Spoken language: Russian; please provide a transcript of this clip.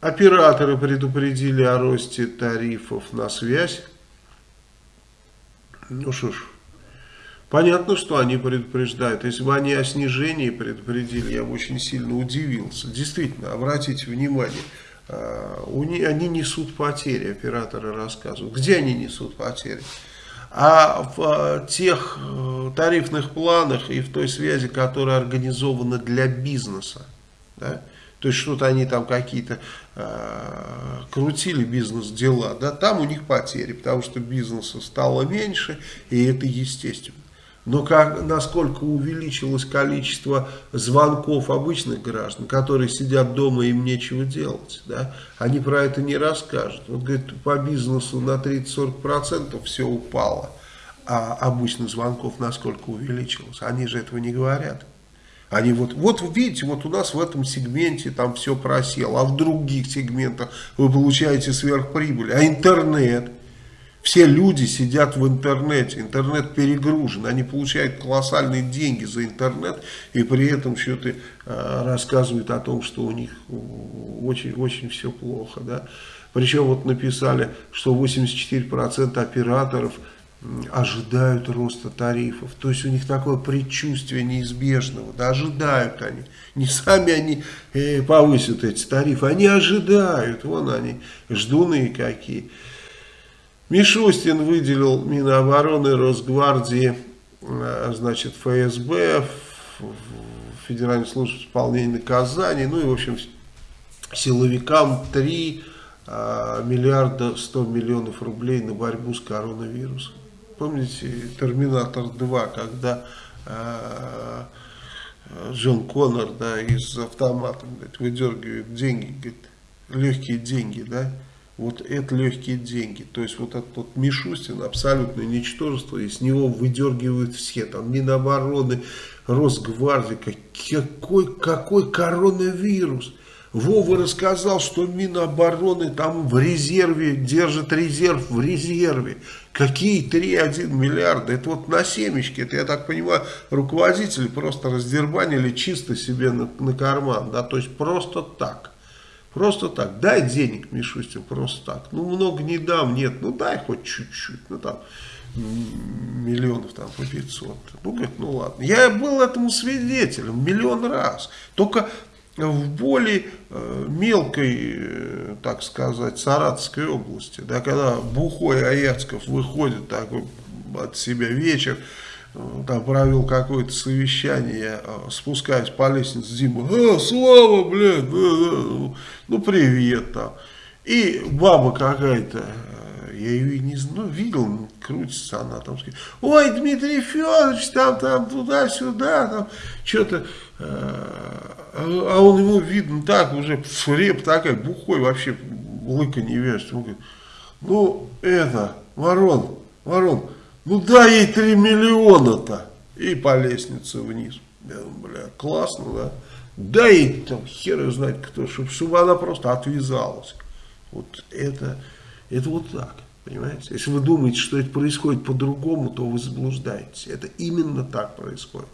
Операторы предупредили о росте тарифов на связь. Ну что ж, понятно, что они предупреждают. Если бы они о снижении предупредили, я бы очень сильно удивился. Действительно, обратите внимание, а, они несут потери, операторы рассказывают. Где они несут потери? А в а, тех э, тарифных планах и в той связи, которая организована для бизнеса. Да? То есть что-то они там какие-то э, крутили бизнес-дела, да, там у них потери, потому что бизнеса стало меньше, и это естественно. Но как, насколько увеличилось количество звонков обычных граждан, которые сидят дома, им нечего делать, да, они про это не расскажут. Вот, говорит, по бизнесу на 30-40% все упало, а обычных звонков насколько увеличилось, они же этого не говорят. Они вот, вот видите, вот у нас в этом сегменте там все просело, а в других сегментах вы получаете сверхприбыль. А интернет, все люди сидят в интернете, интернет перегружен, они получают колоссальные деньги за интернет и при этом что-то э, рассказывают о том, что у них очень-очень все плохо. Да? Причем вот написали, что 84% операторов ожидают роста тарифов. То есть у них такое предчувствие неизбежного. Да, ожидают они. Не сами они э, повысят эти тарифы, они ожидают. Вон они, ждуны какие. Мишустин выделил Минобороны, Росгвардии, э, значит, ФСБ, Федеральной службы исполнения наказаний, ну и, в общем, силовикам 3 э, миллиарда 100 миллионов рублей на борьбу с коронавирусом. Помните Терминатор 2, когда э, Джон Коннор да, из автомата говорит, выдергивает деньги, говорит, легкие деньги, да, вот это легкие деньги. То есть вот этот вот Мишустин абсолютное ничтожество, и с него выдергивают все, там Минобороны, Росгвардия, какой, какой коронавирус. Вова рассказал, что Минобороны там в резерве, держит резерв в резерве. Какие 3,1 миллиарда? Это вот на семечке, это, я так понимаю, руководители просто раздербанили чисто себе на, на карман, да, то есть просто так. Просто так, дай денег, Мишустин, просто так. Ну, много не дам, нет, ну дай хоть чуть-чуть, ну там миллионов там по 500. Ну, говорит, ну ладно. Я был этому свидетелем миллион раз. Только в более э, мелкой, э, так сказать, Саратовской области, да, когда Бухой Аяцков выходит такой от себя вечер, э, там провел какое-то совещание, спускаясь по лестнице, Дима, а, Слава, блядь, ну привет там. И баба какая-то, я ее не знаю, ну, видел, крутится она там, ой, Дмитрий Федорович, там, там, туда-сюда, там, что-то, а он ему видно так, уже реп такая, бухой вообще, лыка не вяжет. Он говорит, ну это, Ворон, Ворон, ну дай ей 3 миллиона-то. И по лестнице вниз. Я думаю, бля, классно, да? Дай ей там хер знать кто, чтобы, чтобы она просто отвязалась. Вот это, это вот так. Понимаете? Если вы думаете, что это происходит по-другому, то вы заблуждаетесь. Это именно так происходит.